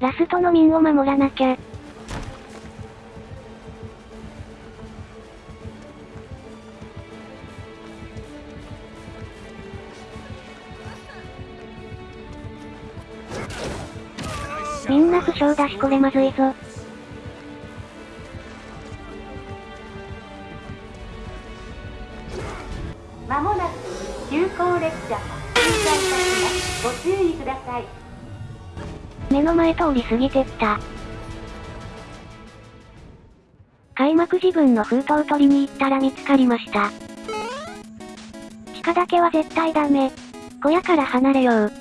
ラストの民を守らなきゃ。みんな負傷だしこれまずいぞ。まもなく急行列車通過いたしますご注意ください目の前通り過ぎてった。開幕自分の封筒を取りに行ったら見つかりました。地下だけは絶対ダメ。小屋から離れよう。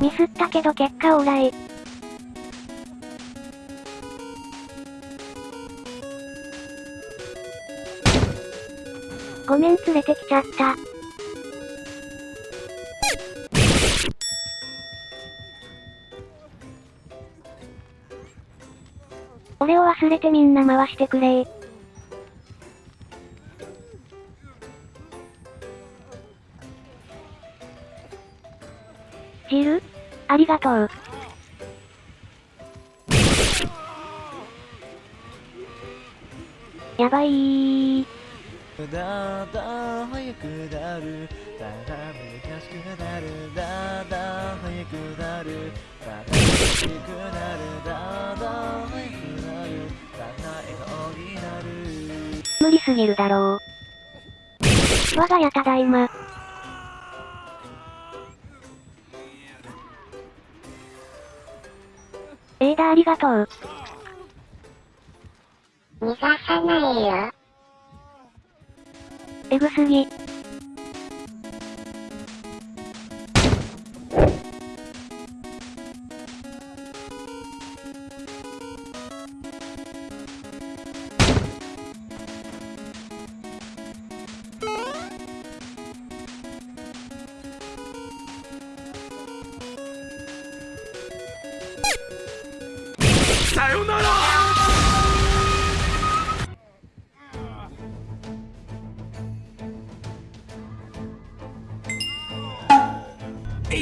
ミスったけど結果オーライ。ごめん連れてきちゃった。俺を忘れてみんな回してくれジル？ありがとう。やばい。だんだん速くなるだんだん難しくなるだんだん速くなるだんだん難しくなるだんだん速くなるだんだん笑顔になる無理すぎるだろう。我が家ただいま。エーダありがとう。逃がさないよ。エグすぎ。さよなら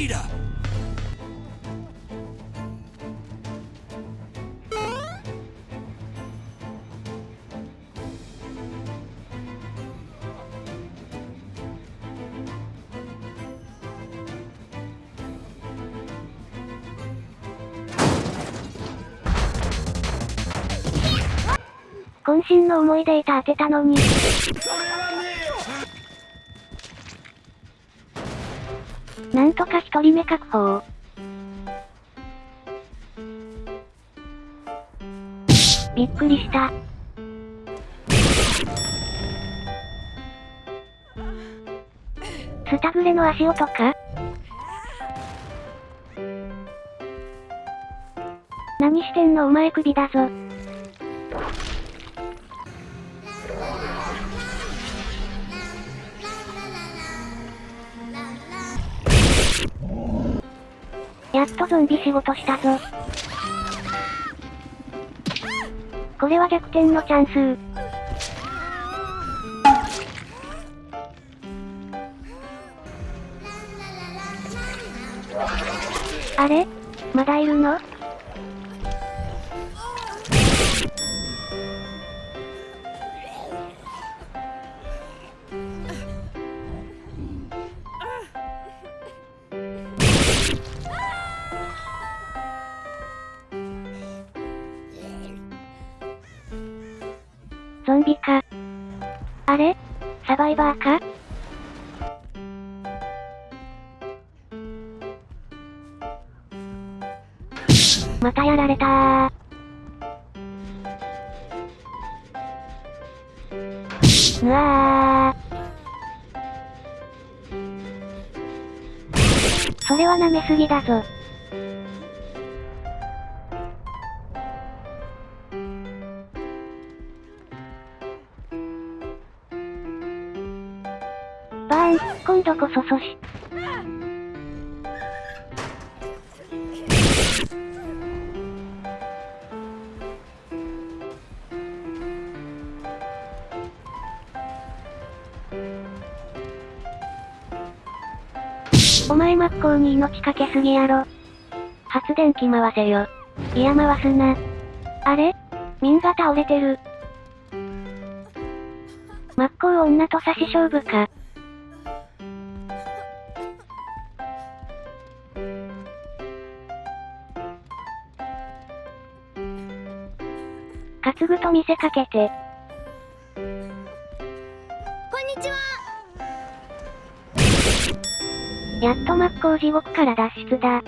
エイダ渾身の思い出板当てたのに。それはねえよなんとか一人目確保。びっくりした。スタグレの足音か？何してんのお前首だぞ。やっとゾンビ仕事したぞ。これは逆転のチャンス。あれ？まだいるの？ゾンビか。あれ？サバイバーか？またやられたー。うわー。それは舐めすぎだぞ。今度こそ阻止。お前真っ向に命かけすぎやろ。発電機回せよ。いや回すな。あれ？民が倒れてる。真っ向女と差し勝負か。と見せかけて。こんにちはやっと真っ向地獄から脱出だ。